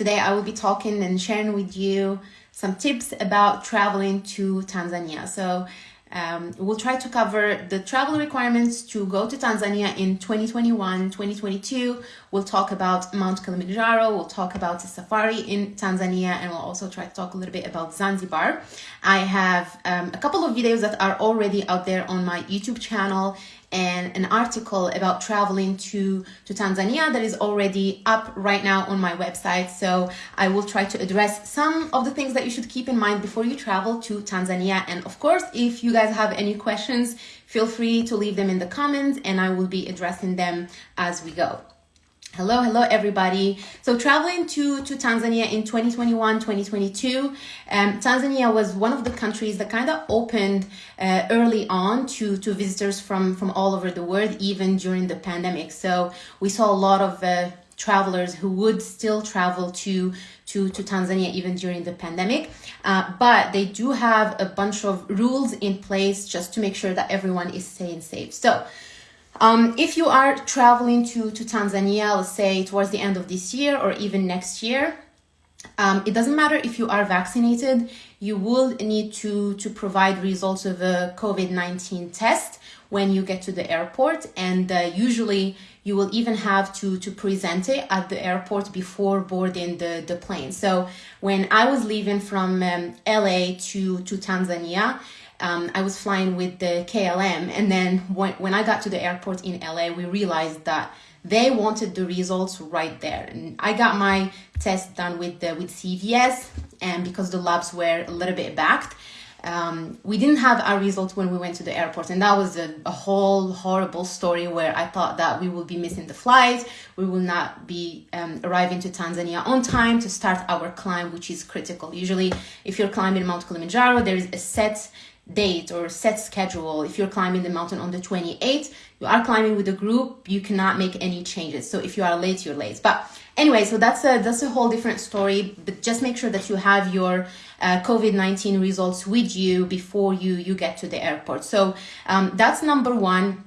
Today I will be talking and sharing with you some tips about traveling to Tanzania. So um, we'll try to cover the travel requirements to go to Tanzania in 2021, 2022. We'll talk about Mount Kilimanjaro. We'll talk about the safari in Tanzania, and we'll also try to talk a little bit about Zanzibar. I have um, a couple of videos that are already out there on my YouTube channel and an article about traveling to, to Tanzania that is already up right now on my website. So I will try to address some of the things that you should keep in mind before you travel to Tanzania. And of course, if you guys have any questions, feel free to leave them in the comments and I will be addressing them as we go. Hello, hello everybody. So traveling to, to Tanzania in 2021, 2022, um, Tanzania was one of the countries that kind of opened uh, early on to, to visitors from, from all over the world, even during the pandemic. So we saw a lot of uh, travelers who would still travel to, to, to Tanzania even during the pandemic. Uh, but they do have a bunch of rules in place just to make sure that everyone is staying safe. So um, if you are traveling to, to Tanzania, let's say towards the end of this year or even next year, um, it doesn't matter if you are vaccinated, you will need to, to provide results of a COVID-19 test when you get to the airport. And uh, usually you will even have to, to present it at the airport before boarding the, the plane. So when I was leaving from um, LA to, to Tanzania, um, I was flying with the KLM. And then when, when I got to the airport in LA, we realized that they wanted the results right there. And I got my test done with the, with CVS and because the labs were a little bit backed, um, we didn't have our results when we went to the airport and that was a, a, whole horrible story where i thought that we will be missing the flight we will not be um, arriving to tanzania on time to start our climb which is critical usually if you're climbing mount kilimanjaro there is a set date or set schedule. If you're climbing the mountain on the 28th, you are climbing with a group, you cannot make any changes. So if you are late, you're late. But anyway, so that's a that's a whole different story. But just make sure that you have your uh, COVID-19 results with you before you you get to the airport. So um, that's number one.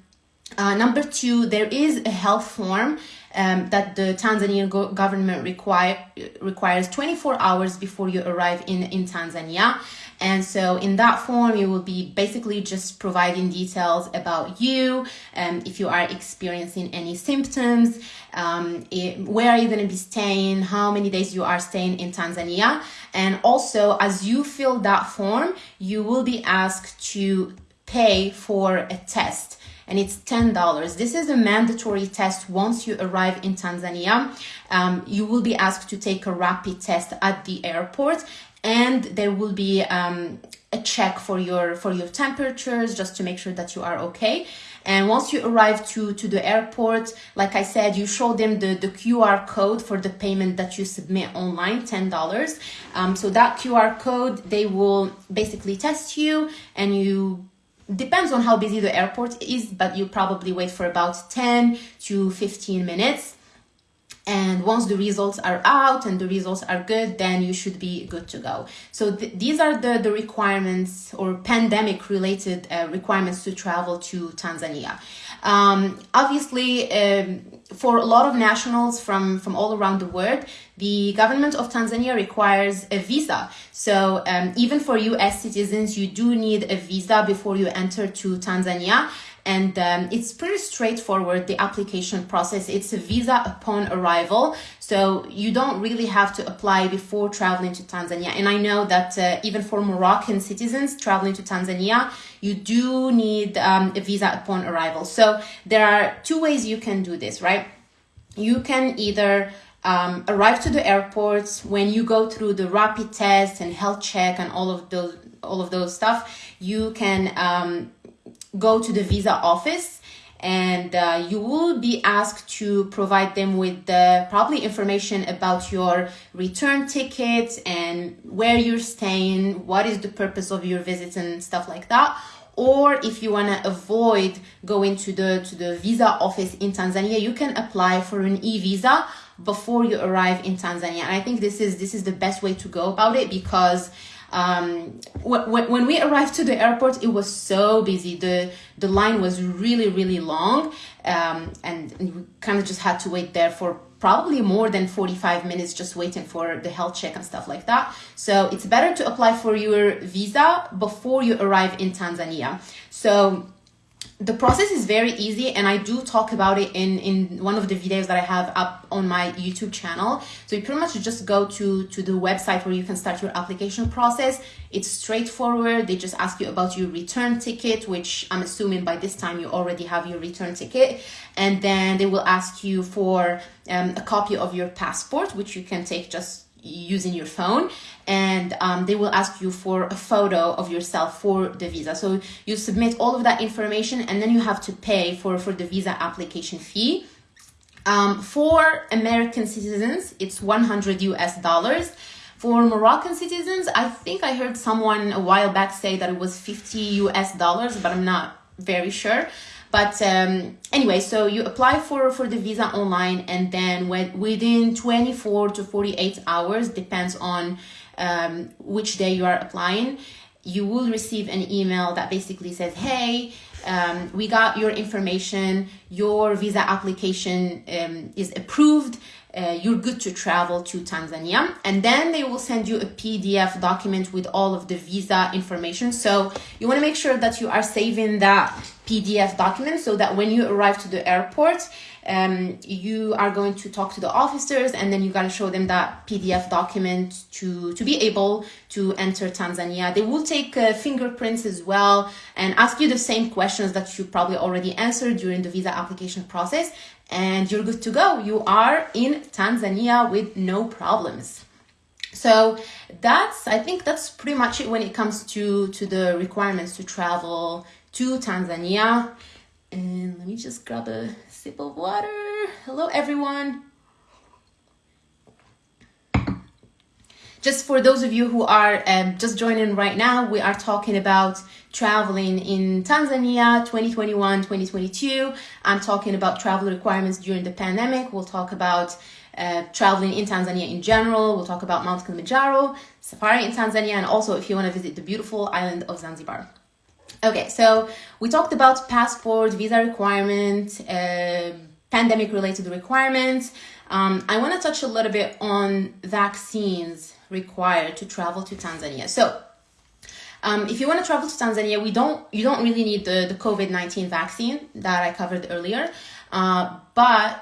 Uh, number two, there is a health form um, that the Tanzanian go government require, requires 24 hours before you arrive in, in Tanzania. And so in that form, you will be basically just providing details about you, um, if you are experiencing any symptoms, um, it, where are you going to be staying, how many days you are staying in Tanzania. And also, as you fill that form, you will be asked to pay for a test and it's $10. This is a mandatory test once you arrive in Tanzania. Um, you will be asked to take a rapid test at the airport and there will be um, a check for your for your temperatures just to make sure that you are okay and once you arrive to to the airport like i said you show them the the qr code for the payment that you submit online ten dollars um, so that qr code they will basically test you and you depends on how busy the airport is, but you probably wait for about 10 to 15 minutes. And once the results are out and the results are good, then you should be good to go. So th these are the, the requirements or pandemic related uh, requirements to travel to Tanzania. Um, obviously, um, for a lot of nationals from, from all around the world, the government of Tanzania requires a visa. So um, even for US citizens, you do need a visa before you enter to Tanzania and um, it's pretty straightforward the application process. It's a visa upon arrival so you don't really have to apply before traveling to tanzania. And i know that uh, even for moroccan citizens traveling to tanzania you do need um, a visa upon arrival. So there are two ways you can do this right? You can either um, arrive to the airport when you go through the rapid test and health check and all of those all of those stuff. You can um, go to the visa office and uh, you will be asked to provide them with the probably information about your return ticket and where you're staying, what is the purpose of your visit and stuff like that. Or if you want to avoid going to the to the visa office in Tanzania, you can apply for an e-visa before you arrive in Tanzania. And I think this is this is the best way to go about it because um, when, when we arrived to the airport, it was so busy. The, the line was really, really long. Um, and, and we kind of just had to wait there for probably more than 45 minutes just waiting for the health check and stuff like that. So it's better to apply for your visa before you arrive in Tanzania. So the process is very easy and i do talk about it in in one of the videos that i have up on my youtube channel. So you pretty much just go to to the website where you can start your application process. It's straightforward. They just ask you about your return ticket which i'm assuming by this time you already have your return ticket. And then they will ask you for um, a copy of your passport which you can take just using your phone and um, they will ask you for a photo of yourself for the visa. So you submit all of that information and then you have to pay for for the visa application fee. Um, for american citizens it's 100 us dollars. For moroccan citizens i think i heard someone a while back say that it was 50 us dollars but i'm not very sure but um, anyway, so you apply for, for the visa online and then when, within 24 to 48 hours, depends on um, which day you are applying, you will receive an email that basically says, hey, um, we got your information, your visa application um, is approved, uh, you're good to travel to Tanzania. And then they will send you a PDF document with all of the visa information. So you want to make sure that you are saving that PDF document so that when you arrive to the airport, um, you are going to talk to the officers and then you got to show them that PDF document to, to be able to enter Tanzania. They will take uh, fingerprints as well and ask you the same questions that you probably already answered during the visa application process and you're good to go. You are in Tanzania with no problems. So that's, I think that's pretty much it when it comes to, to the requirements to travel to Tanzania. And let me just grab a sip of water. Hello, everyone. Just for those of you who are um, just joining right now, we are talking about traveling in Tanzania 2021 2022. I'm talking about travel requirements during the pandemic. We'll talk about uh, traveling in Tanzania in general. We'll talk about Mount Kilimanjaro, safari in Tanzania, and also if you want to visit the beautiful island of Zanzibar. Okay, so we talked about passport, visa requirements, uh, pandemic related requirements. Um, I want to touch a little bit on vaccines required to travel to Tanzania. So um, if you want to travel to Tanzania, we don't you don't really need the, the COVID-19 vaccine that I covered earlier, uh, but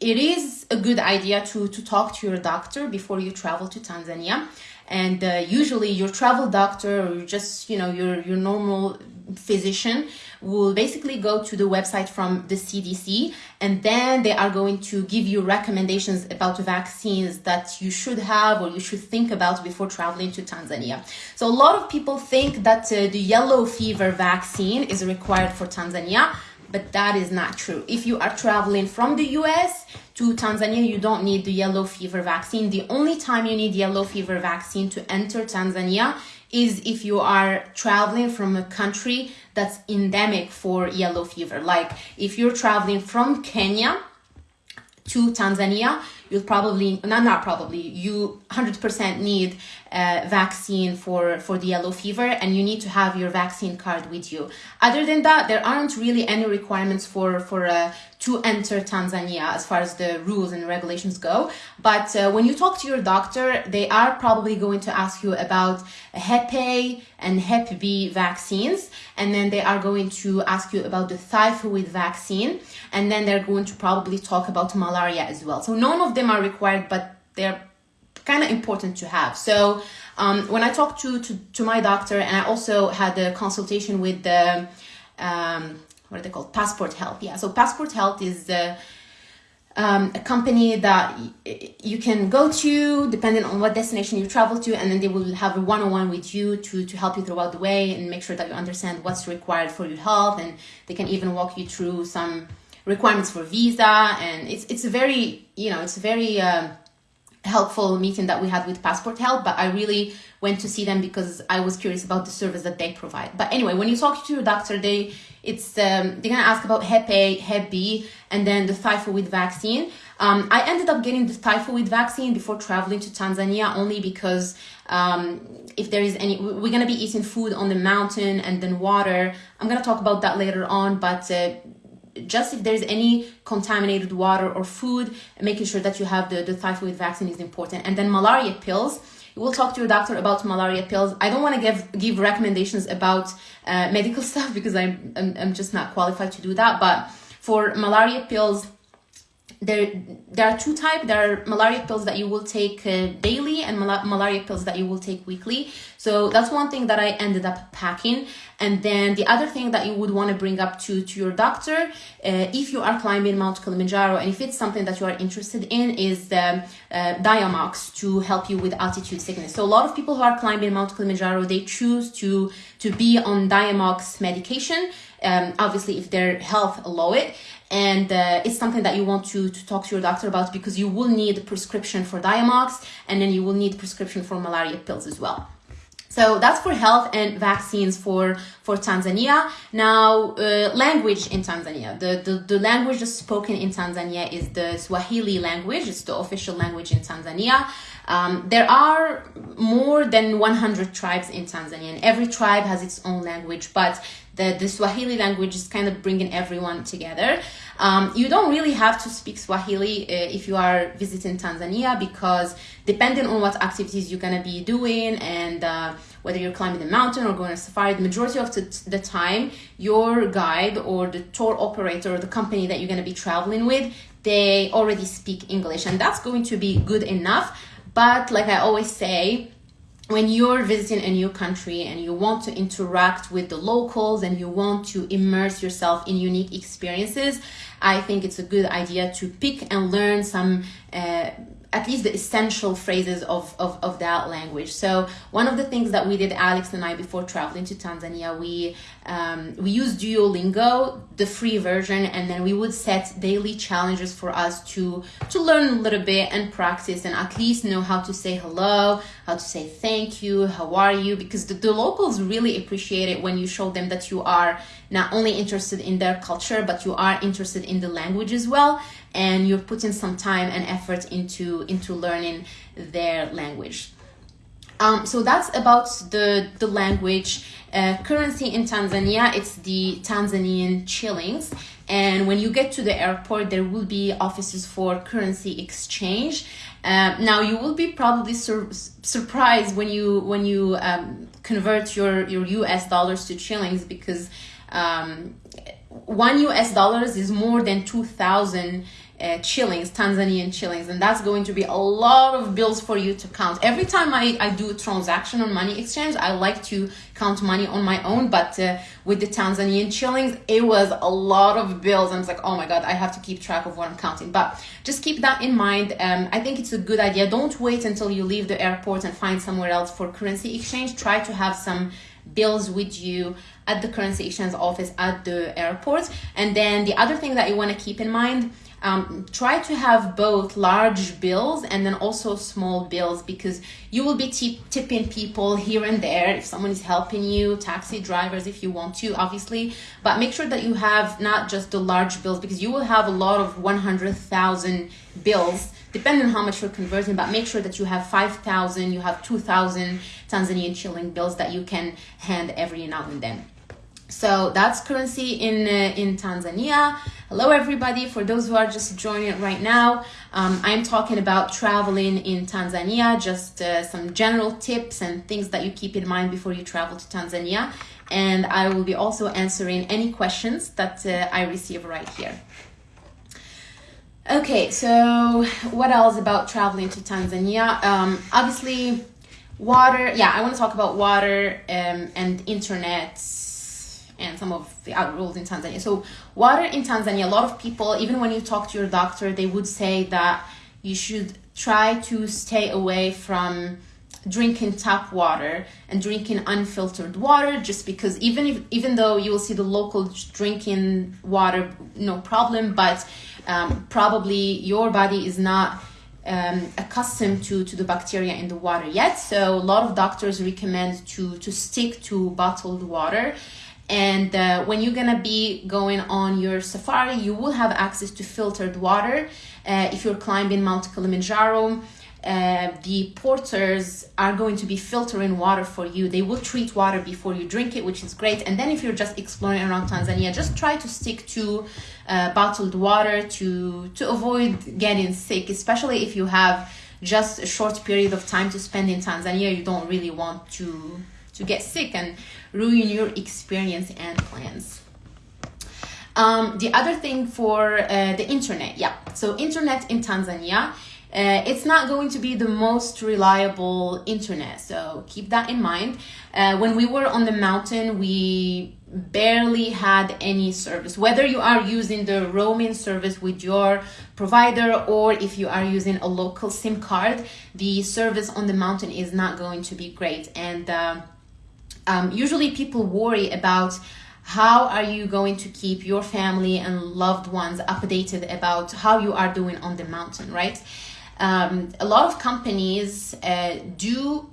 it is a good idea to, to talk to your doctor before you travel to Tanzania. And uh, usually your travel doctor or just, you know, your, your normal physician will basically go to the website from the CDC and then they are going to give you recommendations about the vaccines that you should have or you should think about before traveling to Tanzania. So a lot of people think that uh, the yellow fever vaccine is required for Tanzania, but that is not true. If you are traveling from the US to Tanzania, you don't need the yellow fever vaccine. The only time you need yellow fever vaccine to enter Tanzania is if you are traveling from a country that's endemic for yellow fever. Like if you're traveling from Kenya to Tanzania, you'll probably, not, not probably, you 100% need a vaccine for, for the yellow fever and you need to have your vaccine card with you. Other than that, there aren't really any requirements for, for uh, to enter Tanzania as far as the rules and regulations go. But uh, when you talk to your doctor, they are probably going to ask you about Hep A and Hep B vaccines. And then they are going to ask you about the typhoid vaccine. And then they're going to probably talk about malaria as well. So none of them are required, but they're kind of important to have. So um, when I talked to, to, to my doctor and I also had a consultation with the um, what are they called? Passport Health. Yeah. So Passport Health is um, a company that you can go to depending on what destination you travel to, and then they will have a one-on-one with you to to help you throughout the way and make sure that you understand what's required for your health, and they can even walk you through some requirements for visa, and it's it's a very you know it's a very uh, helpful meeting that we had with Passport Health, but I really went to see them because I was curious about the service that they provide. But anyway, when you talk to your doctor, they it's um, they're gonna ask about Hep A, Hep B, and then the typhoid vaccine. Um, I ended up getting the typhoid vaccine before traveling to Tanzania only because um, if there is any, we're gonna be eating food on the mountain and then water. I'm gonna talk about that later on, but uh, just if there's any contaminated water or food, making sure that you have the, the typhoid vaccine is important. And then malaria pills. You will talk to your doctor about malaria pills. I don't want to give give recommendations about uh, medical stuff because I'm, I'm I'm just not qualified to do that. But for malaria pills, there there are two types there are malaria pills that you will take uh, daily and mal- malaria pills that you will take weekly. So that's one thing that i ended up packing. And then the other thing that you would want to bring up to to your doctor uh, if you are climbing mount kilimanjaro and if it's something that you are interested in is the uh, diamox to help you with altitude sickness. So a lot of people who are climbing mount kilimanjaro they choose to to be on diamox medication um, obviously if their health allow it and uh, it's something that you want to, to talk to your doctor about because you will need a prescription for Diamox and then you will need prescription for malaria pills as well. So that's for health and vaccines for, for Tanzania. Now, uh, language in Tanzania. The, the, the language that's spoken in Tanzania is the Swahili language. It's the official language in Tanzania. Um, there are more than 100 tribes in Tanzania, and every tribe has its own language, but the, the Swahili language is kind of bringing everyone together. Um, you don't really have to speak Swahili uh, if you are visiting Tanzania because depending on what activities you're gonna be doing and uh, whether you're climbing the mountain or going on safari, the majority of the, the time, your guide or the tour operator or the company that you're gonna be traveling with, they already speak English, and that's going to be good enough. But like I always say, when you're visiting a new country and you want to interact with the locals and you want to immerse yourself in unique experiences, I think it's a good idea to pick and learn some. Uh, at least the essential phrases of, of, of that language. So one of the things that we did, Alex and I, before traveling to Tanzania, we um, we use Duolingo, the free version, and then we would set daily challenges for us to to learn a little bit and practice and at least know how to say hello, how to say thank you, how are you, because the, the locals really appreciate it when you show them that you are not only interested in their culture, but you are interested in the language as well and you're putting some time and effort into into learning their language um, so that's about the the language. Uh, currency in Tanzania it's the Tanzanian shillings and when you get to the airport there will be offices for currency exchange. Uh, now you will be probably sur- surprised when you when you um, convert your your US dollars to shillings because um, one US dollars is more than 2000 uh, shillings, Tanzanian shillings, and that's going to be a lot of bills for you to count. Every time I, I do a transaction on money exchange, I like to count money on my own, but uh, with the Tanzanian shillings, it was a lot of bills. I was like, oh my God, I have to keep track of what I'm counting. But just keep that in mind. Um, I think it's a good idea. Don't wait until you leave the airport and find somewhere else for currency exchange. Try to have some bills with you at the currency exchange office at the airport. And then the other thing that you want to keep in mind um, try to have both large bills and then also small bills because you will be tipping people here and there. If someone is helping you taxi drivers if you want to obviously. But make sure that you have not just the large bills because you will have a lot of 100000 bills depending on how much you're converting but make sure that you have 5000 you have 2000 tanzanian shilling bills that you can hand every now and then. So that's currency in uh, in Tanzania. Hello, everybody. For those who are just joining right now, um, I'm talking about traveling in Tanzania. Just uh, some general tips and things that you keep in mind before you travel to Tanzania. And I will be also answering any questions that uh, I receive right here. Okay, so what else about traveling to Tanzania? Um, obviously, water. Yeah, I want to talk about water um, and internet and some of the other rules in Tanzania. So, water in Tanzania, a lot of people, even when you talk to your doctor, they would say that you should try to stay away from drinking tap water and drinking unfiltered water just because even if even though you will see the local drinking water no problem but um, probably your body is not um, accustomed to, to the bacteria in the water yet so a lot of doctors recommend to to stick to bottled water and uh, when you're gonna be going on your safari you will have access to filtered water uh, if you're climbing mount kilimanjaro uh, the porters are going to be filtering water for you. They will treat water before you drink it, which is great. And then if you're just exploring around Tanzania, just try to stick to uh, bottled water to to avoid getting sick, especially if you have just a short period of time to spend in Tanzania. You don't really want to to get sick and ruin your experience and plans. Um, the other thing for uh, the internet, yeah. So internet in Tanzania uh, it's not going to be the most reliable internet. So keep that in mind. Uh, when we were on the mountain, we barely had any service. Whether you are using the roaming service with your provider or if you are using a local SIM card, the service on the mountain is not going to be great. And uh, um, usually people worry about how are you going to keep your family and loved ones updated about how you are doing on the mountain, right? um, a lot of companies uh, do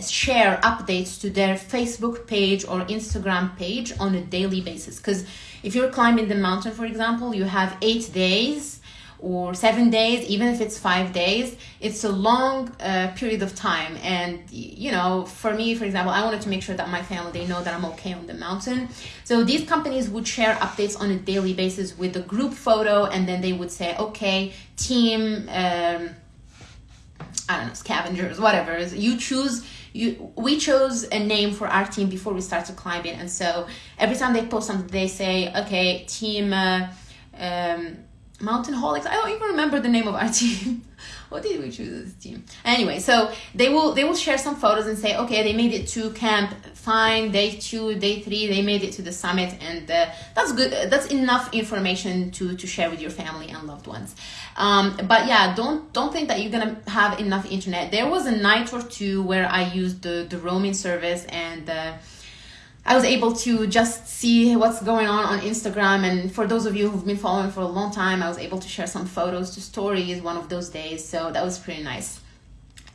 share updates to their Facebook page or Instagram page on a daily basis. Because if you're climbing the mountain, for example, you have eight days or seven days, even if it's five days, it's a long uh, period of time. And, you know, for me, for example, I wanted to make sure that my family, they know that I'm okay on the mountain. So these companies would share updates on a daily basis with the group photo, and then they would say, okay, team, um, I don't know, scavengers, whatever. You choose you, we chose a name for our team before we started climbing and so every time they post something they say okay team uh, um, Mountain Holics. I don't even remember the name of our team. what did we choose as a team? Anyway, so they will they will share some photos and say, okay, they made it to camp fine. Day two, day three, they made it to the summit, and uh, that's good. That's enough information to to share with your family and loved ones. Um, but yeah, don't don't think that you're gonna have enough internet. There was a night or two where I used the the roaming service and. Uh, I was able to just see what's going on on Instagram. And for those of you who've been following for a long time, I was able to share some photos to stories one of those days. So that was pretty nice.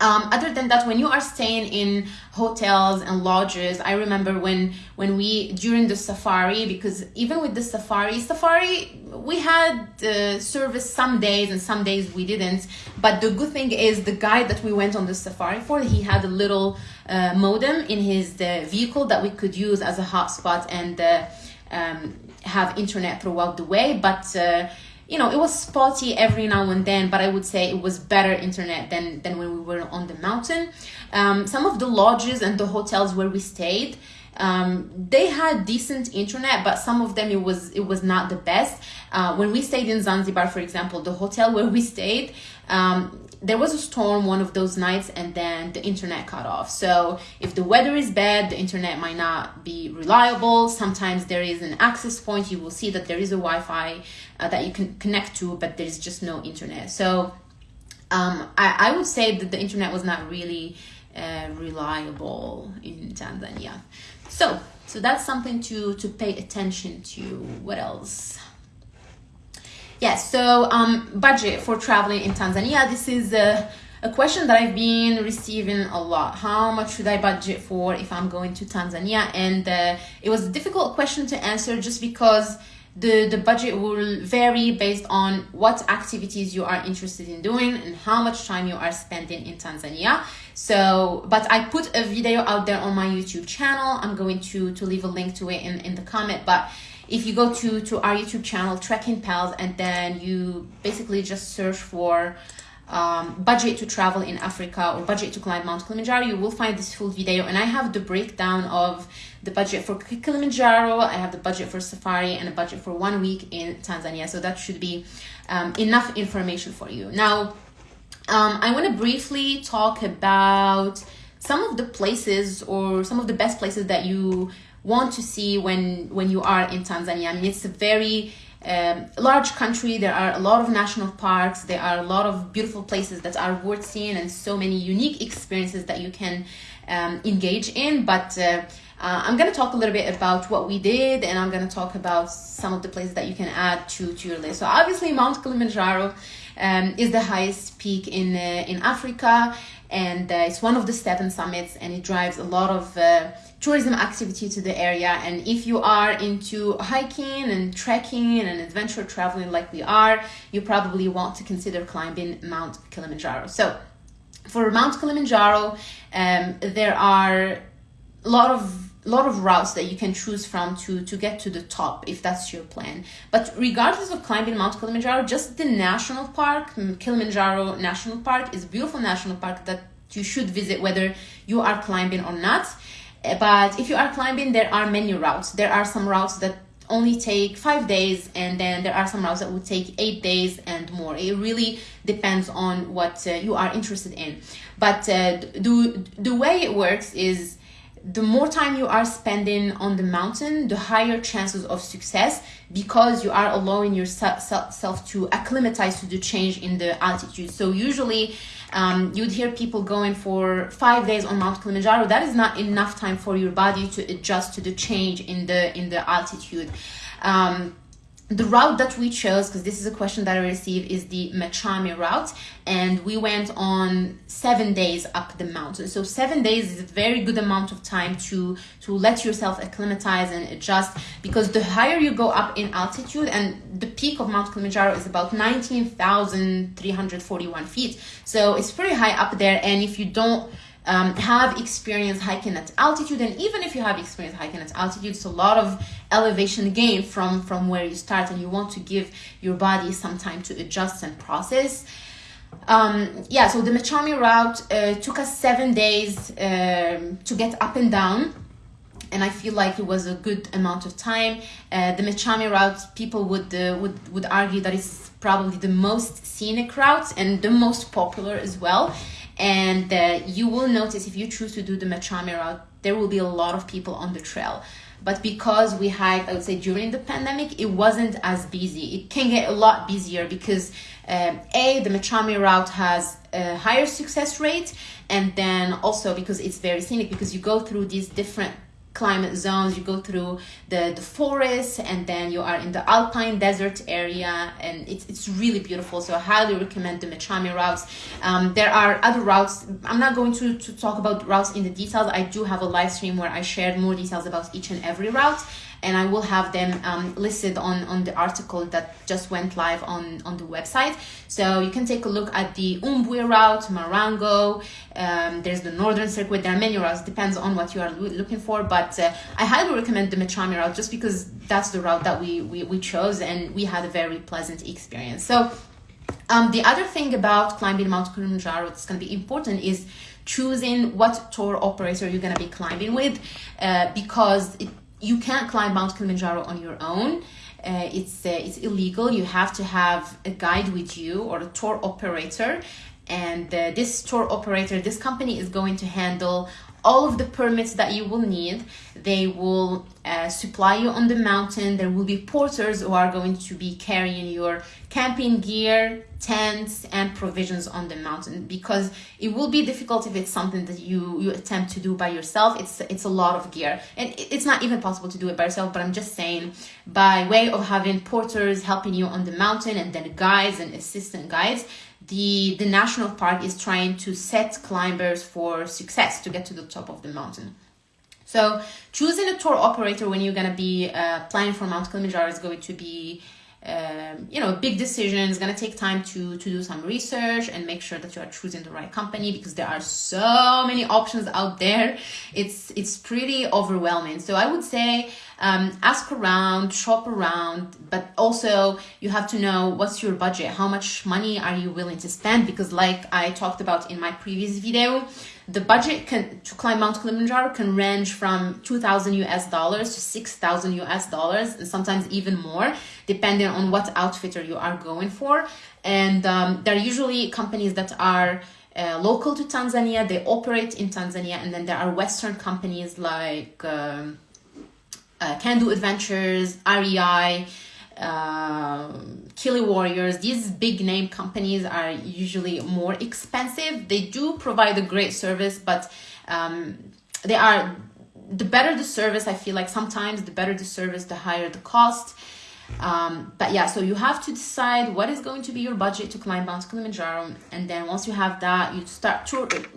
Um, other than that, when you are staying in hotels and lodges, I remember when when we during the safari because even with the safari, safari we had uh, service some days and some days we didn't. But the good thing is the guide that we went on the safari for, he had a little uh, modem in his uh, vehicle that we could use as a hotspot and uh, um, have internet throughout the way. But uh, you know, it was spotty every now and then, but I would say it was better internet than, than when we were on the mountain. Um, some of the lodges and the hotels where we stayed, um, they had decent internet, but some of them it was it was not the best. Uh, when we stayed in Zanzibar, for example, the hotel where we stayed, um, there was a storm one of those nights and then the internet cut off. So if the weather is bad the internet might not be reliable. Sometimes there is an access point. You will see that there is a wi-fi uh, that you can connect to but there's just no internet. So um, I, I would say that the internet was not really uh, reliable in tanzania. So so that's something to to pay attention to. What else Yes, so um, budget for traveling in Tanzania. This is a, a question that I've been receiving a lot. How much should I budget for if I'm going to Tanzania? And uh, it was a difficult question to answer just because the, the budget will vary based on what activities you are interested in doing and how much time you are spending in Tanzania. So, but I put a video out there on my YouTube channel. I'm going to, to leave a link to it in, in the comment, but if you go to to our youtube channel trekking pals and then you basically just search for um, budget to travel in Africa or budget to climb Mount Kilimanjaro, you will find this full video. And I have the breakdown of the budget for Kilimanjaro, I have the budget for safari, and a budget for one week in Tanzania. So that should be um, enough information for you. Now, um, I want to briefly talk about some of the places or some of the best places that you want to see when when you are in Tanzania. I mean, it's a very um, large country. There are a lot of national parks. There are a lot of beautiful places that are worth seeing, and so many unique experiences that you can um, engage in. But uh, uh, I'm going to talk a little bit about what we did, and I'm going to talk about some of the places that you can add to to your list. So obviously, Mount Kilimanjaro um, is the highest peak in uh, in Africa. and uh, it's one of the seven summits and it drives a lot of uh, tourism activity to the area and if you are into hiking and trekking and adventure traveling like we are you probably want to consider climbing mount kilimanjaro so for mount kilimanjaro um, there are a lot of lot of routes that you can choose from to to get to the top if that's your plan. But regardless of climbing mount kilimanjaro just the national park kilimanjaro national park is a beautiful national park that you should visit whether you are climbing or not. Eh, but if you are climbing there are many routes. There are some routes that only take five days and then there are some routes that would take eight days and more. It really depends on what uh, you are interested in. But uh, the, the way it works is the more time you are spending on the mountain, the higher chances of success because you are allowing yourself to acclimatize to the change in the altitude. So usually um, you'd hear people going for five days on Mount Kilimanjaro. That is not enough time for your body to adjust to the change in the in the altitude. Um, the route that we chose because this is a question that i received is the machame route. And we went on seven days up the mountain. So seven days is a very good amount of time to to let yourself acclimatize and adjust. Because the higher you go up in altitude and the peak of mount kilimanjaro is about 19341 feet. So it's pretty high up there. And if you don't um, have experience hiking at altitude and even if you have experience hiking at altitude it's a lot of elevation gain from from where you start and you want to give your body some time to adjust and process um, yeah so the machame route uh, took us seven days um, to get up and down and I feel like it was a good amount of time. Uh, the Machame route, people would uh, would would argue that it's probably the most scenic route and the most popular as well. And uh, you will notice if you choose to do the Machame route, there will be a lot of people on the trail. But because we hiked, I would say during the pandemic, it wasn't as busy. It can get a lot busier because um, A, the Machame route has a higher success rate, and then also because it's very scenic, because you go through these different climate zones you go through the the forest and then you are in the alpine desert area and it's, it's really beautiful so i highly recommend the machame routes. Um, there are other routes i'm not going to, to talk about routes in the details i do have a live stream where i shared more details about each and every route and I will have them um, listed on, on the article that just went live on, on the website. So you can take a look at the Umbwe route, Marangu, um, there's the Northern Circuit, there are many routes, depends on what you are looking for, but uh, I highly recommend the Machame route just because that's the route that we, we, we chose and we had a very pleasant experience. So um, the other thing about climbing Mount Kilimanjaro that's going to be important is choosing what tour operator you're going to be climbing with uh, because it you can't climb Mount Kilimanjaro on your own. Uh, it's uh, it's illegal. You have to have a guide with you or a tour operator, and uh, this tour operator, this company is going to handle all of the permits that you will need. They will uh, supply you on the mountain. There will be porters who are going to be carrying your camping gear, tents, and provisions on the mountain because it will be difficult if it's something that you, you attempt to do by yourself. It's, it's a lot of gear and it's not even possible to do it by yourself, but I'm just saying by way of having porters helping you on the mountain and then guides and assistant guides, the, the national park is trying to set climbers for success to get to the top of the mountain. So choosing a tour operator when you're going to be uh, planning for Mount Kilimanjaro is going to be um, you know, big decision. It's going to take time to, to do some research and make sure that you are choosing the right company because there are so many options out there. It's, it's pretty overwhelming. So I would say um, ask around, shop around, but also you have to know what's your budget. How much money are you willing to spend? Because like I talked about in my previous video, the budget can to climb Mount Kilimanjaro can range from 2000 US dollars to 6000 US dollars and sometimes even more depending on what outfitter you are going for. And um, there are usually companies that are uh, local to Tanzania they operate in Tanzania and then there are western companies like um, uh, Can Do Adventures REI Kili Warriors, these big name companies are usually more expensive. They do provide a great service, but um, they are the better the service. I feel like sometimes the better the service, the higher the cost. Um, but yeah, so you have to decide what is going to be your budget to climb Mount Kilimanjaro, and then once you have that, you start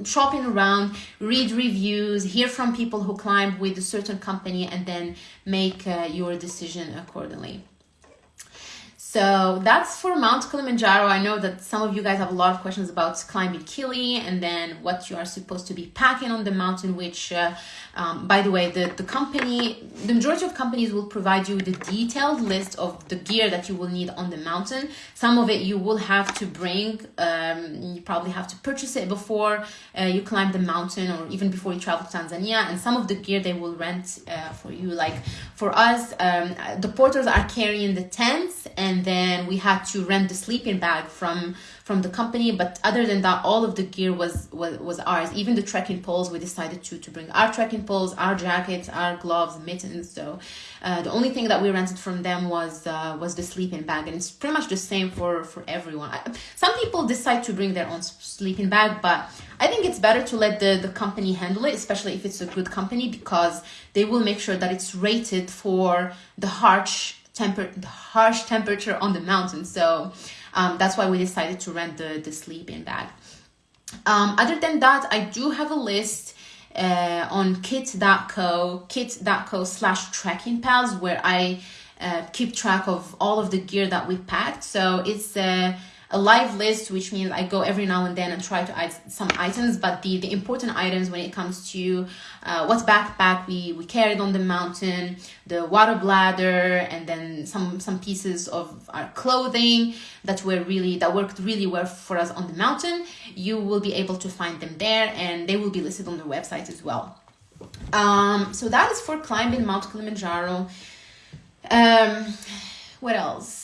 shopping around, read reviews, hear from people who climbed with a certain company, and then make uh, your decision accordingly. So that's for Mount Kilimanjaro. I know that some of you guys have a lot of questions about climbing Kili and then what you are supposed to be packing on the mountain, which, uh, um, by the way, the, the company, the majority of companies will provide you with a detailed list of the gear that you will need on the mountain. Some of it you will have to bring, um, you probably have to purchase it before uh, you climb the mountain or even before you travel to Tanzania. And some of the gear they will rent uh, for you. Like for us, um, the porters are carrying the tents and then we had to rent the sleeping bag from from the company but other than that all of the gear was was, was ours. Even the trekking poles we decided to to bring our trekking poles our jackets our gloves mittens so uh, the only thing that we rented from them was uh, was the sleeping bag and it's pretty much the same for for everyone. Some people decide to bring their own sleeping bag but i think it's better to let the the company handle it especially if it's a good company because they will make sure that it's rated for the harsh temper the harsh temperature on the mountain. So um, that's why we decided to rent the the sleeping bag. Um, other than that i do have a list uh, on kit.co kit.co slash trekking pals where i uh, keep track of all of the gear that we packed. So it's uh, a live list, which means I go every now and then and try to add some items. But the, the important items when it comes to uh, what backpack we, we carried on the mountain, the water bladder, and then some some pieces of our clothing that were really that worked really well for us on the mountain. You will be able to find them there, and they will be listed on the website as well. Um, so that is for climbing Mount Kilimanjaro. Um, what else?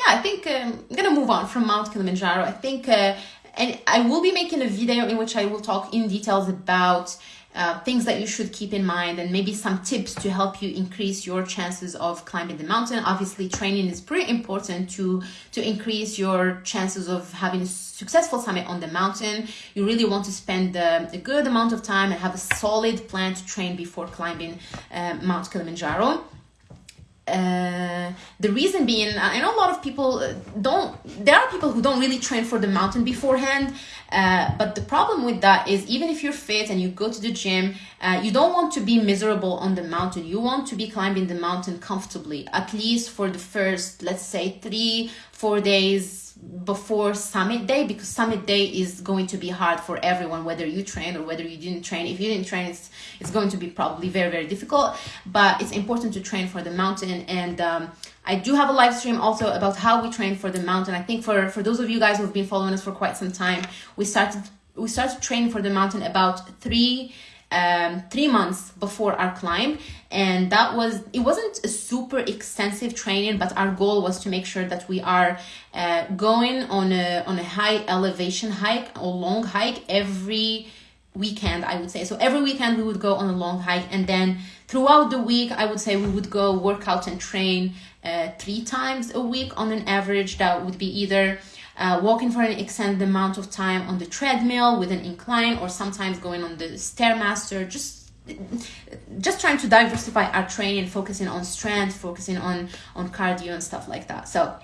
Yeah, I think um, I'm gonna move on from Mount Kilimanjaro. I think, uh, and I will be making a video in which I will talk in details about uh, things that you should keep in mind and maybe some tips to help you increase your chances of climbing the mountain. Obviously, training is pretty important to to increase your chances of having a successful summit on the mountain. You really want to spend uh, a good amount of time and have a solid plan to train before climbing uh, Mount Kilimanjaro. Uh, the reason being, I know a lot of people uh, don't, there are people who don't really train for the mountain beforehand. Uh, but the problem with that is even if you're fit and you go to the gym, uh, you don't want to be miserable on the mountain. You want to be climbing the mountain comfortably, at least for the first, let's say, three, four days before summit day because summit day is going to be hard for everyone whether you train or whether you didn't train. If you didn't train it's it's going to be probably very very difficult but it's important to train for the mountain. And um, i do have a live stream also about how we train for the mountain. I think for for those of you guys who've been following us for quite some time we started we started training for the mountain about three um, three months before our climb. And that was it wasn't a super extensive training but our goal was to make sure that we are uh, going on a on a high elevation hike or long hike every weekend i would say. So every weekend we would go on a long hike and then throughout the week i would say we would go work out and train uh, three times a week on an average. That would be either uh, walking for an extended amount of time on the treadmill with an incline or sometimes going on the stairmaster just just trying to diversify our training focusing on strength focusing on on cardio and stuff like that so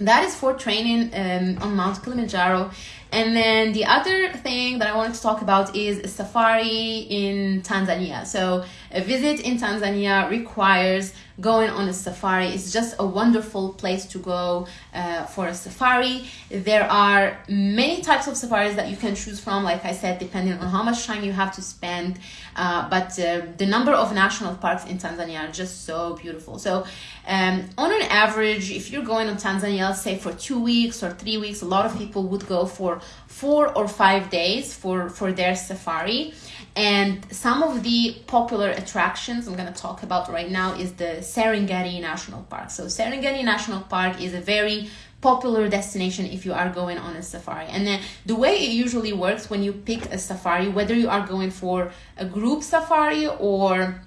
that is for training um, on Mount Kilimanjaro. And then the other thing that I wanted to talk about is a safari in Tanzania. So a visit in Tanzania requires going on a safari. It's just a wonderful place to go uh, for a safari. There are many types of safaris that you can choose from, like I said, depending on how much time you have to spend. Uh, but uh, the number of national parks in Tanzania are just so beautiful. So, um, on an average, if you're going on Tanzania, let's say for two weeks or three weeks, a lot of people would go for four or five days for, for their safari. And some of the popular attractions I'm going to talk about right now is the Serengeti National Park. So, Serengeti National Park is a very popular destination if you are going on a safari. And then the way it usually works when you pick a safari, whether you are going for a group safari or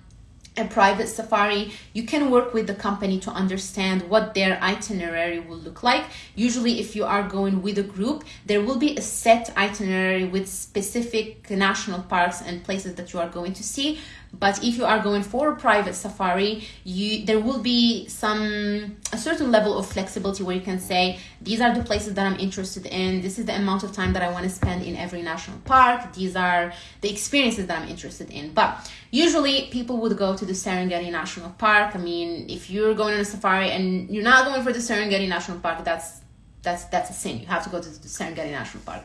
a private safari, you can work with the company to understand what their itinerary will look like. Usually, if you are going with a group, there will be a set itinerary with specific national parks and places that you are going to see. But if you are going for a private safari you there will be some a certain level of flexibility where you can say these are the places that i'm interested in this is the amount of time that i want to spend in every national park these are the experiences that i'm interested in. But usually people would go to the serengeti national park. I mean if you're going on a safari and you're not going for the serengeti national park that's that's that's a sin. You have to go to the serengeti national park.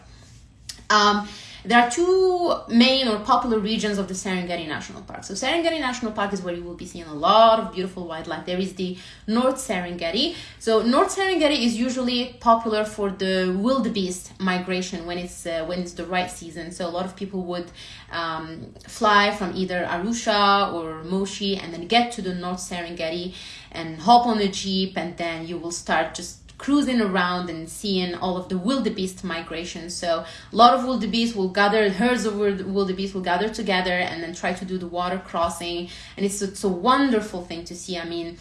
Um, there are two main or popular regions of the Serengeti National Park. So Serengeti National Park is where you will be seeing a lot of beautiful wildlife. There is the North Serengeti. So North Serengeti is usually popular for the wildebeest migration when it's uh, when it's the right season. So a lot of people would um, fly from either Arusha or Moshi and then get to the North Serengeti and hop on a jeep and then you will start just cruising around and seeing all of the wildebeest migration. So a lot of wildebeest will gather, herds of wildebeest will gather together and then try to do the water crossing. And it's, it's a wonderful thing to see. I mean,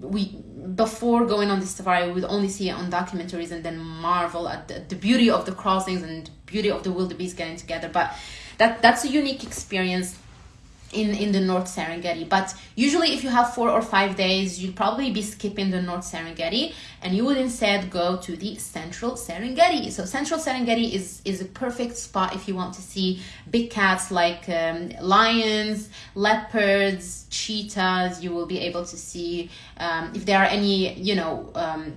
we before going on this safari we would only see it on documentaries and then marvel at the, the beauty of the crossings and the beauty of the wildebeest getting together but that that's a unique experience in in the North Serengeti. But usually, if you have four or five days, you'd probably be skipping the North Serengeti, and you would instead go to the Central Serengeti. So Central Serengeti is is a perfect spot if you want to see big cats like um, lions, leopards, cheetahs. You will be able to see um, if there are any, you know. Um,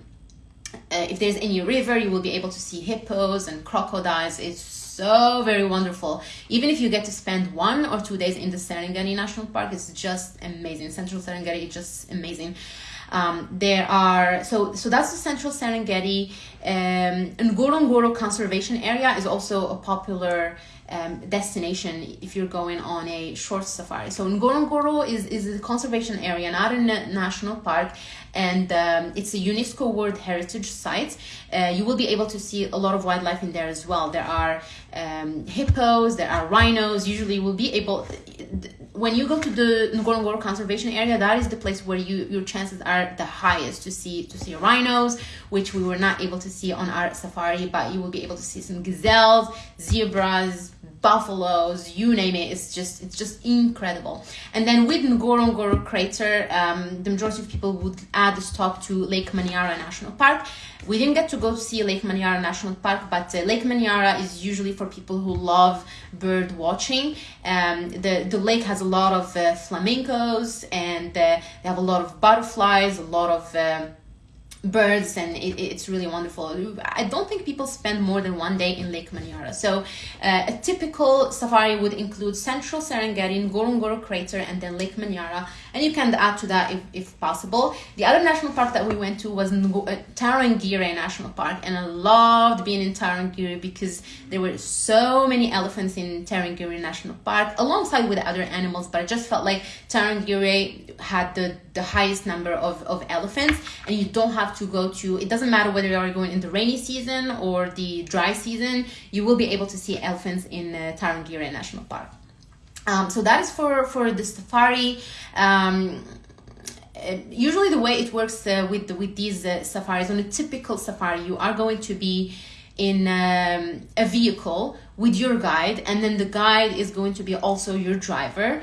uh, if there's any river, you will be able to see hippos and crocodiles. It's so very wonderful. Even if you get to spend one or two days in the Serengeti National Park, it's just amazing. Central Serengeti is just amazing. Um, there are so so that's the central Serengeti. Um, Ngorongoro Conservation Area is also a popular um, destination if you're going on a short safari. So Ngorongoro is is a conservation area, not a national park, and um, it's a UNESCO World Heritage Site. Uh, you will be able to see a lot of wildlife in there as well. There are um, hippos, there are rhinos. Usually, you will be able when you go to the Ngorongoro Conservation Area, that is the place where you your chances are the highest to see to see rhinos, which we were not able to see on our safari, but you will be able to see some gazelles, zebras, buffaloes, you name it. It's just it's just incredible. And then with Ngorongoro crater, um, the majority of people would add a stop to Lake Manyara National Park. We didn't get to go see Lake Manyara National Park, but uh, Lake Manyara is usually for people who love bird watching. Um, the the lake has a lot of uh, flamingos, and uh, they have a lot of butterflies, a lot of um, birds and it, it's really wonderful. I don't think people spend more than one day in lake manyara so uh, a typical safari would include central serengeti ngorongoro crater and then lake manyara and you can add to that if, if possible. The other national park that we went to was uh, tarangire national park and i loved being in tarangire because there were so many elephants in tarangire national park alongside with other animals but i just felt like tarangire had the the highest number of, of elephants and you don't have to go to it doesn't matter whether you are going in the rainy season or the dry season you will be able to see elephants in uh, Tarangire National Park. Um, so that is for for the safari. Um, uh, usually the way it works uh, with with these uh, safaris on a typical safari you are going to be in um, a vehicle with your guide and then the guide is going to be also your driver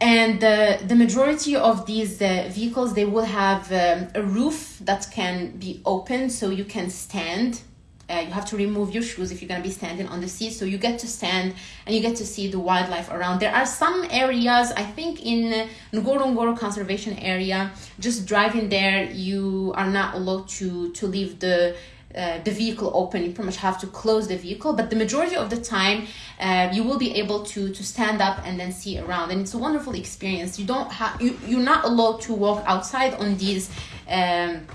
and the, the majority of these uh, vehicles they will have um, a roof that can be open so you can stand. Uh, you have to remove your shoes if you're going to be standing on the seat. So you get to stand and you get to see the wildlife around. There are some areas i think in ngorongoro conservation area just driving there you are not allowed to to leave the uh, the vehicle open you pretty much have to close the vehicle but the majority of the time uh, you will be able to to stand up and then see around and it's a wonderful experience. You don't have you, you're not allowed to walk outside on these um,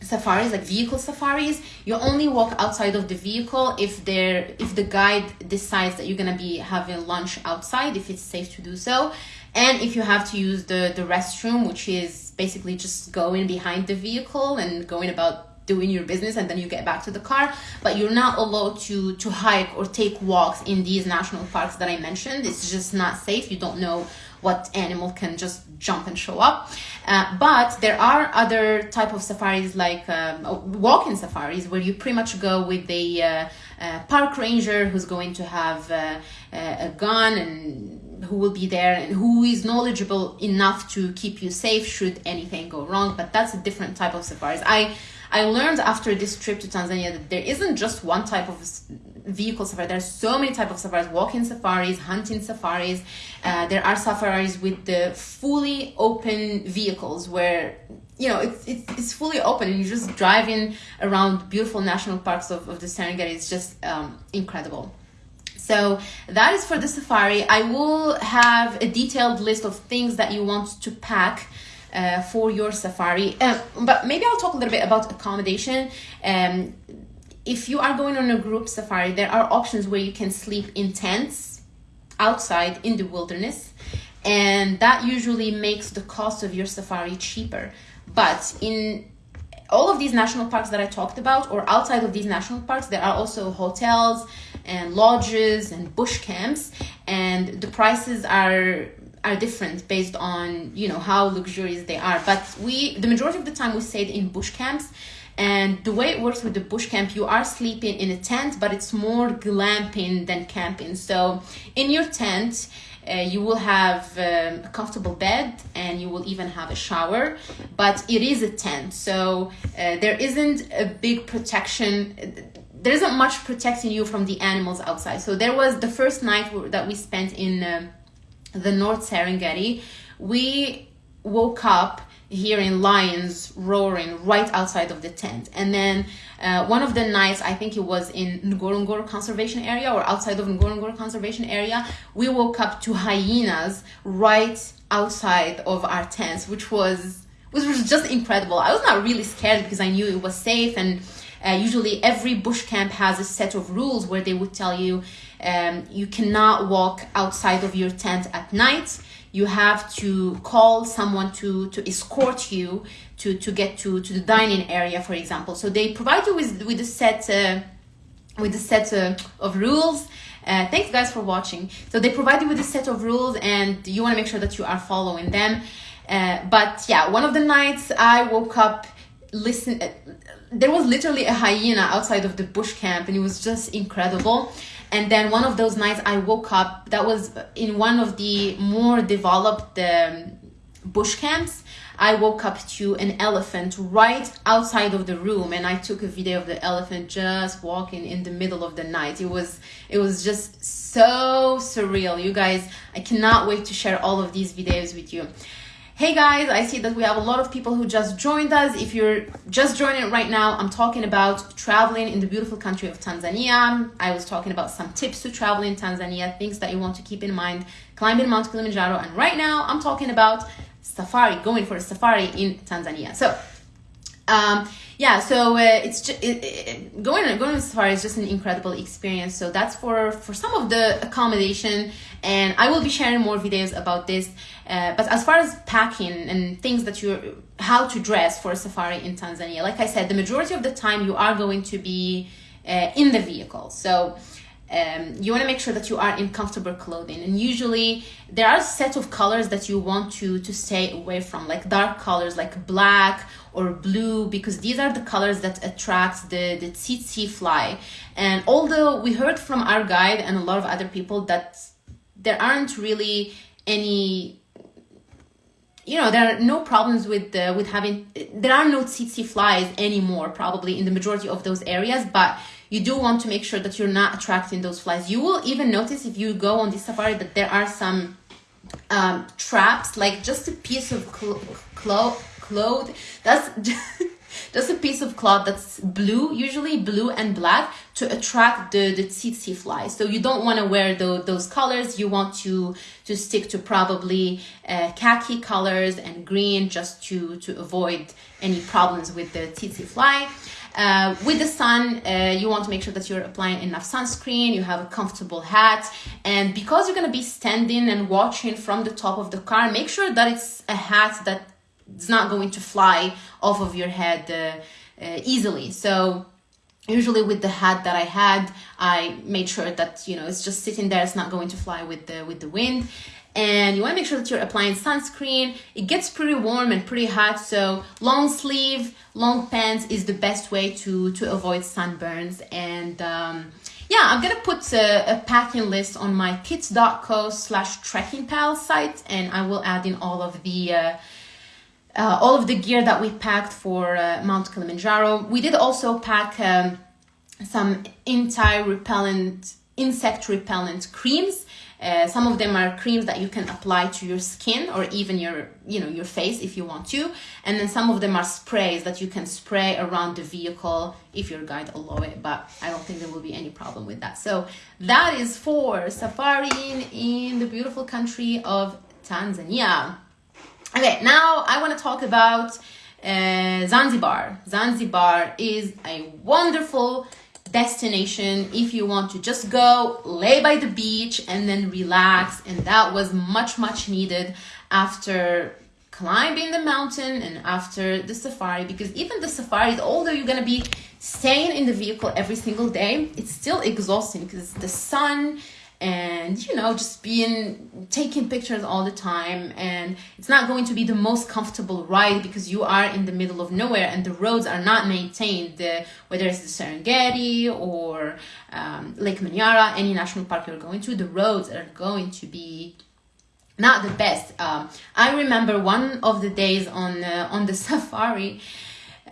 safaris like vehicle safaris. You only walk outside of the vehicle if there if the guide decides that you're gonna be having lunch outside if it's safe to do so. And if you have to use the the restroom which is basically just going behind the vehicle and going about doing your business and then you get back to the car but you're not allowed to to hike or take walks in these national parks that i mentioned it's just not safe you don't know what animal can just jump and show up uh, but there are other type of safaris like um, walking safaris where you pretty much go with a uh, uh, park ranger who's going to have uh, a gun and who will be there and who is knowledgeable enough to keep you safe should anything go wrong. But that's a different type of safaris. I I learned after this trip to Tanzania that there isn't just one type of vehicle safari. There's so many type of safaris: walking safaris, hunting safaris. Uh, there are safaris with the fully open vehicles where you know it's, it's, it's fully open and you're just driving around beautiful national parks of, of the Serengeti. It's just um, incredible. So that is for the safari. I will have a detailed list of things that you want to pack uh, for your safari. Uh, but maybe I'll talk a little bit about accommodation. Um, if you are going on a group safari, there are options where you can sleep in tents outside in the wilderness, and that usually makes the cost of your safari cheaper. But in all of these national parks that I talked about, or outside of these national parks, there are also hotels and lodges and bush camps, and the prices are are different based on you know how luxurious they are. But we the majority of the time we stayed in bush camps. And the way it works with the bush camp you are sleeping in a tent but it's more glamping than camping. So in your tent uh, you will have um, a comfortable bed and you will even have a shower but it is a tent. So uh, there isn't a big protection there isn't much protecting you from the animals outside. So there was the first night that we spent in um, the North Serengeti, we woke up hearing lions roaring right outside of the tent. And then uh, one of the nights, I think it was in Ngorongoro Conservation Area or outside of Ngorongoro Conservation Area, we woke up to hyenas right outside of our tents, which was which was just incredible. I was not really scared because I knew it was safe and uh, usually every bush camp has a set of rules where they would tell you um, you cannot walk outside of your tent at night. You have to call someone to, to escort you to, to get to, to the dining area, for example. So they provide you with, with a set, uh, with a set uh, of rules. Uh, thanks guys for watching. So they provide you with a set of rules and you want to make sure that you are following them. Uh, but yeah, one of the nights I woke up listen uh, there was literally a hyena outside of the bush camp and it was just incredible and then one of those nights i woke up that was in one of the more developed um, bush camps. I woke up to an elephant right outside of the room and i took a video of the elephant just walking in the middle of the night. It was it was just so surreal. You guys i cannot wait to share all of these videos with you Hey guys, I see that we have a lot of people who just joined us. If you're just joining right now, I'm talking about traveling in the beautiful country of Tanzania. I was talking about some tips to travel in Tanzania, things that you want to keep in mind, climbing Mount Kilimanjaro. And right now I'm talking about safari, going for a safari in Tanzania. So, um, yeah, so uh, it's just, it, it, going going on safari is just an incredible experience. So that's for for some of the accommodation, and I will be sharing more videos about this. Uh, but as far as packing and things that you how to dress for a safari in Tanzania, like I said, the majority of the time you are going to be uh, in the vehicle. So um, you want to make sure that you are in comfortable clothing and usually there are a set of colors that you want to to stay away from like dark colors like black or blue because these are the colors that attract the the tsetse fly and although we heard from our guide and a lot of other people that there aren't really any you know there are no problems with the with having there are no tsetse flies anymore probably in the majority of those areas but you do want to make sure that you're not attracting those flies. You will even notice if you go on the safari that there are some um, traps like just a piece of cloth cloth that's just a piece of cloth that's blue usually blue and black to attract the the tsetse flies. So you don't want to wear the, those colors. You want to to stick to probably uh, khaki colors and green just to to avoid any problems with the tsetse fly. Uh, with the sun, uh, you want to make sure that you're applying enough sunscreen, you have a comfortable hat, and because you're going to be standing and watching from the top of the car, make sure that it's a hat that is not going to fly off of your head uh, uh, easily. So usually with the hat that I had, I made sure that, you know, it's just sitting there, it's not going to fly with the, with the wind and you want to make sure that you're applying sunscreen. It gets pretty warm and pretty hot, so long sleeve, long pants is the best way to, to avoid sunburns. And um, yeah, I'm gonna put a, a packing list on my kits.co slash trekking pal site, and I will add in all of the uh, uh, all of the gear that we packed for uh, Mount Kilimanjaro. We did also pack um, some anti-repellent, insect repellent creams uh, some of them are creams that you can apply to your skin or even your, you know, your face if you want to. And then some of them are sprays that you can spray around the vehicle if your guide allow it. But I don't think there will be any problem with that. So that is for safaring in the beautiful country of Tanzania. Okay, now I want to talk about uh, Zanzibar. Zanzibar is a wonderful destination if you want to just go lay by the beach and then relax and that was much much needed after climbing the mountain and after the safari because even the safari although you're going to be staying in the vehicle every single day it's still exhausting because the sun and you know just being taking pictures all the time. And it's not going to be the most comfortable ride because you are in the middle of nowhere and the roads are not maintained. The, whether it's the Serengeti or um, Lake Manyara any national park you're going to the roads are going to be not the best. Um, I remember one of the days on uh, on the safari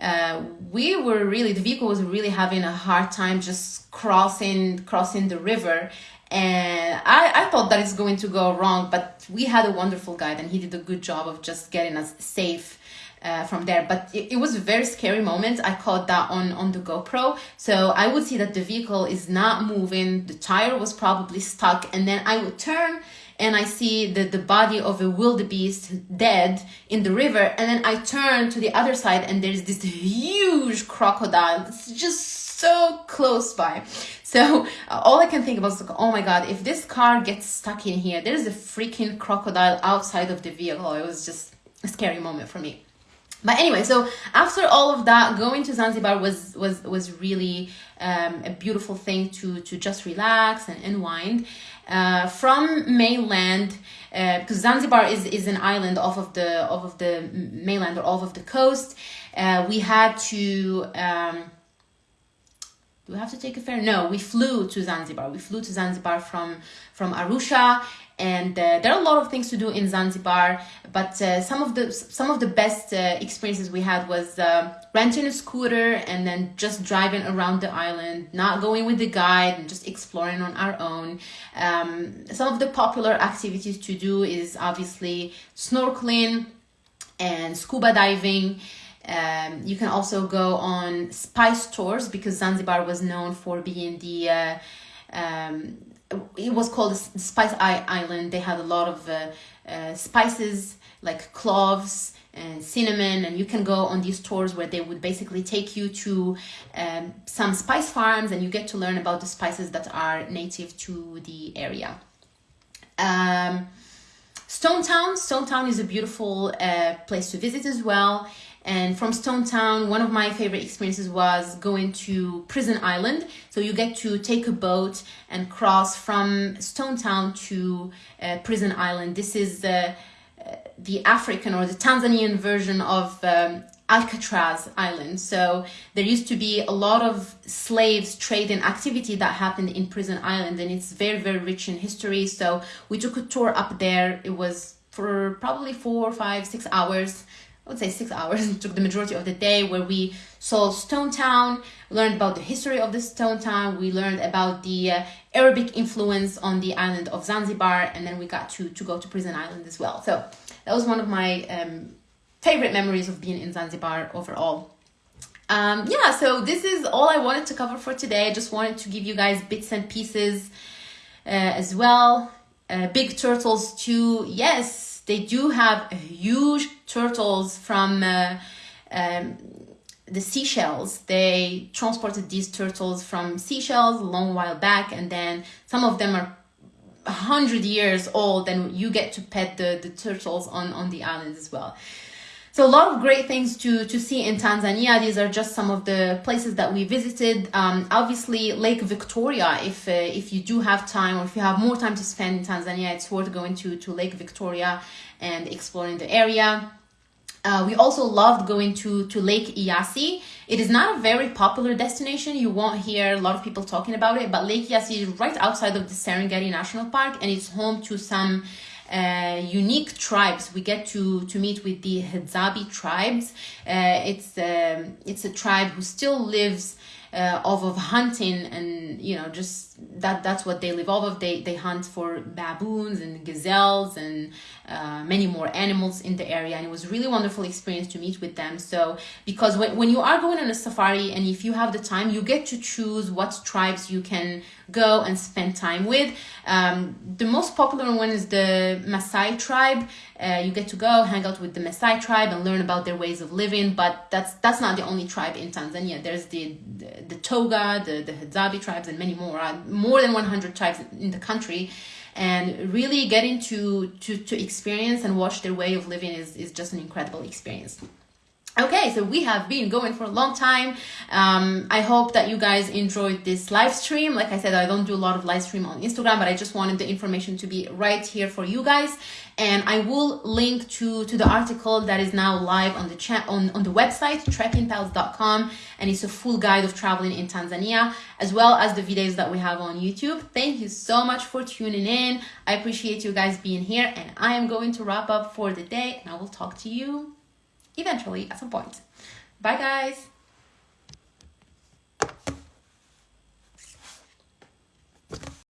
uh, we were really the vehicle was really having a hard time just crossing crossing the river and I, I thought that it's going to go wrong but we had a wonderful guide and he did a good job of just getting us safe uh, from there. But it, it, was a very scary moment. I caught that on on the gopro. So i would see that the vehicle is not moving. The tire was probably stuck. And then i would turn and i see the, the body of a wildebeest dead in the river. And then i turn to the other side and there's this huge crocodile. It's just so close by. So uh, all I can think about is like, oh my God, if this car gets stuck in here, there's a freaking crocodile outside of the vehicle. It was just a scary moment for me. But anyway, so after all of that, going to Zanzibar was was was really um, a beautiful thing to to just relax and unwind. Uh, from mainland, uh, because Zanzibar is is an island off of the off of the mainland or off of the coast, uh, we had to. Um, do we have to take a ferry? No, we flew to Zanzibar. We flew to Zanzibar from from Arusha, and uh, there are a lot of things to do in Zanzibar. But uh, some of the some of the best uh, experiences we had was uh, renting a scooter and then just driving around the island, not going with the guide and just exploring on our own. Um, some of the popular activities to do is obviously snorkeling and scuba diving. Um, you can also go on spice tours because Zanzibar was known for being the uh, um, it was called the Spice Island. They had a lot of uh, uh, spices like cloves and cinnamon, and you can go on these tours where they would basically take you to um, some spice farms and you get to learn about the spices that are native to the area. Um, Stone Town. Stone Town is a beautiful uh, place to visit as well. And from Stone Town, one of my favorite experiences was going to Prison Island. So you get to take a boat and cross from Stone Town to uh, Prison Island. This is uh, the African or the Tanzanian version of um, Alcatraz Island. So there used to be a lot of slaves trading activity that happened in Prison Island and it's very, very rich in history. So we took a tour up there. It was for probably four, five, six hours I would say six hours, it took the majority of the day where we saw Stone Town, learned about the history of the Stone Town, we learned about the uh, Arabic influence on the island of Zanzibar, and then we got to, to go to Prison Island as well. So that was one of my um, favorite memories of being in Zanzibar overall. Um, yeah, so this is all I wanted to cover for today. I just wanted to give you guys bits and pieces uh, as well. Uh, big turtles too. Yes, they do have huge turtles from uh, um, the Seychelles. They transported these turtles from Seychelles a long while back, and then some of them are 100 years old, and you get to pet the, the turtles on, on the island as well. So a lot of great things to, to see in Tanzania. These are just some of the places that we visited. Um, obviously, Lake Victoria, if, uh, if you do have time or if you have more time to spend in Tanzania, it's worth going to, to Lake Victoria and exploring the area. Uh, we also loved going to, to Lake Eyasi. It is not a very popular destination. You won't hear a lot of people talking about it, but Lake Eyasi is right outside of the Serengeti National Park and it's home to some uh, unique tribes. We get to, to meet with the Hadzabe tribes. Uh, it's, um, it's a tribe who still lives uh, off of hunting and you know just that that's what they live off of they they hunt for baboons and gazelles and uh, many more animals in the area and it was really wonderful experience to meet with them so because when, when you are going on a safari and if you have the time you get to choose what tribes you can go and spend time with. Um, the most popular one is the Maasai tribe. Uh, you get to go hang out with the Maasai tribe and learn about their ways of living but that's that's not the only tribe in Tanzania. There's the the, the Toga the, the Hadzabe tribes and many more. Uh, more than 100 tribes in the country. And really getting to to to experience and watch their way of living is is just an incredible experience Okay, so we have been going for a long time. Um, I hope that you guys enjoyed this live stream. Like I said, I don't do a lot of live stream on Instagram, but I just wanted the information to be right here for you guys. And I will link to, to the article that is now live on the chat on, on the website, trekkingpals.com. And it's a full guide of traveling in Tanzania, as well as the videos that we have on YouTube. Thank you so much for tuning in. I appreciate you guys being here. And I am going to wrap up for the day and I will talk to you eventually at some point. Bye guys!